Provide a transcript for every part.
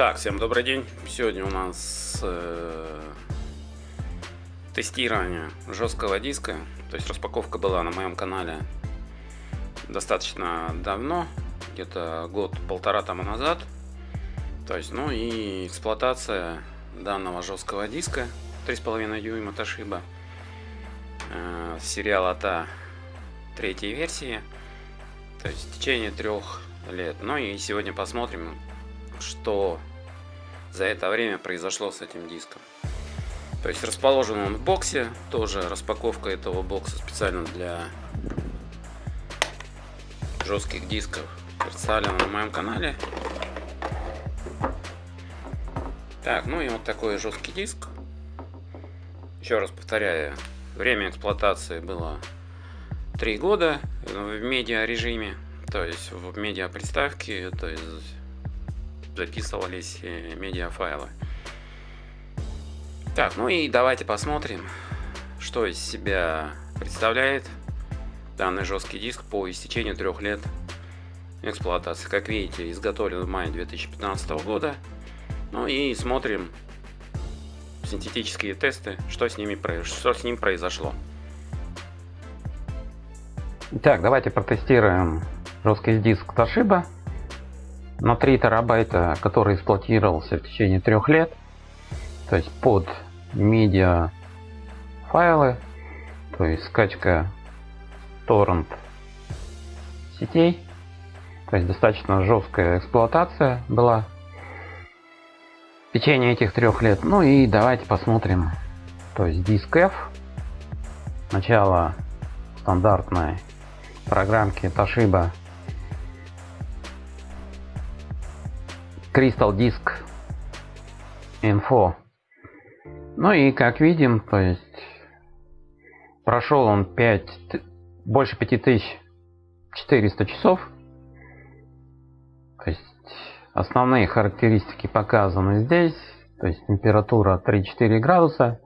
Так, всем добрый день. Сегодня у нас э, тестирование жесткого диска. То есть распаковка была на моем канале достаточно давно, где-то год-полтора тому назад. То есть, ну и эксплуатация данного жесткого диска 3,5 дюйма Toshiba э, сериала TA третьей версии. То есть в течение трех лет. Ну и сегодня посмотрим, что за это время произошло с этим диском. То есть расположен он в боксе, тоже распаковка этого бокса специально для жестких дисков представлена на моем канале. Так, ну и вот такой жесткий диск. Еще раз повторяю, время эксплуатации было 3 года в медиа режиме, то есть в медиа приставке, то есть записывались э, медиафайлы. Так, ну и давайте посмотрим, что из себя представляет данный жесткий диск по истечению трех лет эксплуатации. Как видите, изготовлен в мае 2015 года. Ну и смотрим синтетические тесты, что с, ними, что с ним произошло. Итак, давайте протестируем жесткий диск Toshiba на 3 терабайта, который эксплуатировался в течение трех лет, то есть под медиа файлы, то есть скачка торрент сетей, то есть достаточно жесткая эксплуатация была в течение этих трех лет. Ну и давайте посмотрим, то есть диск F, начало стандартной программки Toshiba Crystal Disk Info. Ну и как видим, то есть прошел он 5, больше 5400 часов. То есть основные характеристики показаны здесь. То есть температура 3-4 градуса.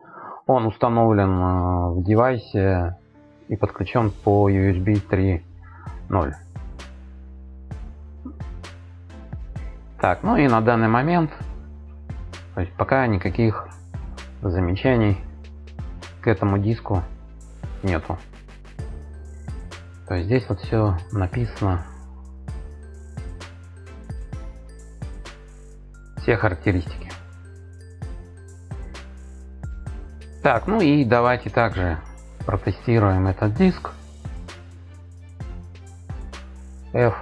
Он установлен э, в девайсе и подключен по USB 3.0. Так, ну и на данный момент, то есть пока никаких замечаний к этому диску нету. То есть здесь вот все написано. Все характеристики. Так, ну и давайте также протестируем этот диск. F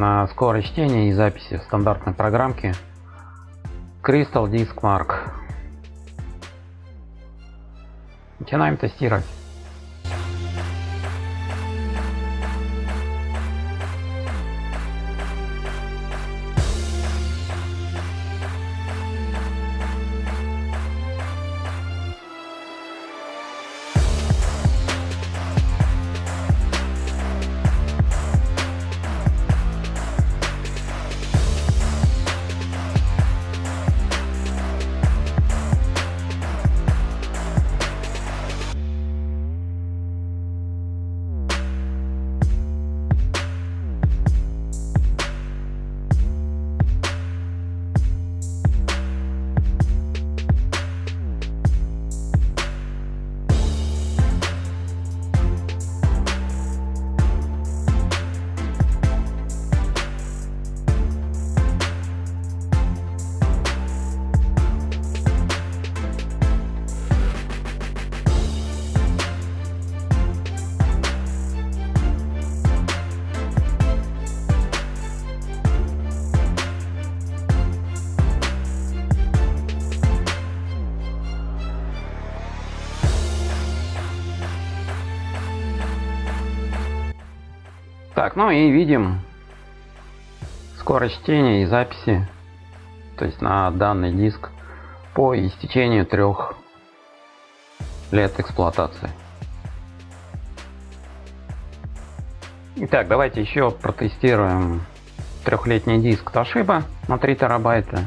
на скорость чтения и записи в стандартной программке Crystal Disk Mark. Начинаем тестировать. Так, ну и видим скорость чтения и записи, то есть на данный диск по истечению трех лет эксплуатации. Итак, давайте еще протестируем трехлетний диск Toshiba на 3 терабайта.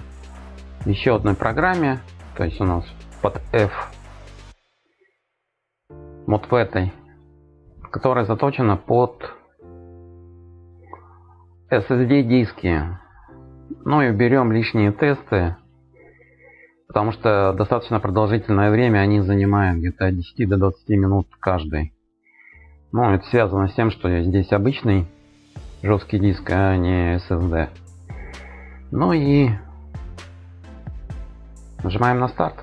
Еще одной программе, то есть у нас под F вот в этой, которая заточена под SSD диски. Ну и берем лишние тесты, потому что достаточно продолжительное время они занимают где-то от 10 до 20 минут каждый. Ну, это связано с тем, что здесь обычный жесткий диск, а не SSD. Ну и нажимаем на старт.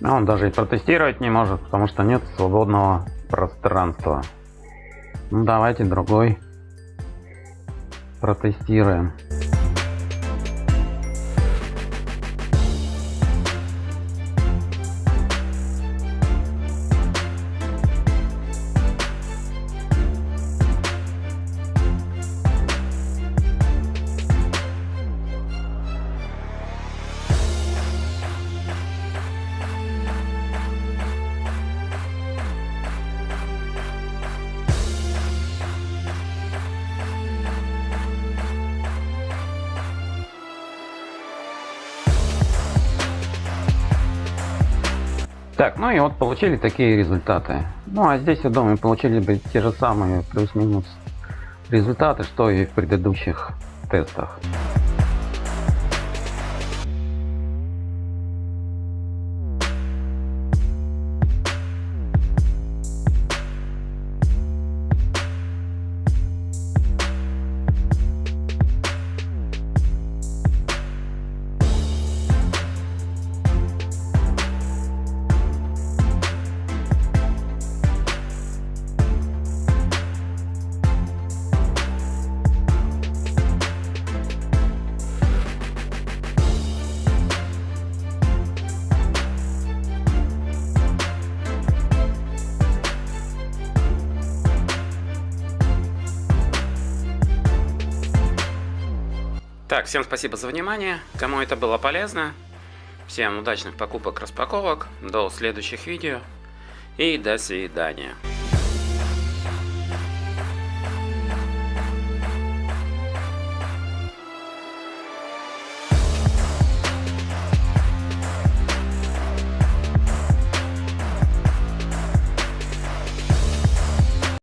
Но он даже и протестировать не может, потому что нет свободного пространства. Ну давайте другой протестируем. Так, ну и вот получили такие результаты. Ну а здесь, я думаю, получили бы те же самые плюс-минус результаты, что и в предыдущих тестах. Так, всем спасибо за внимание. Кому это было полезно, всем удачных покупок, распаковок. До следующих видео и до свидания.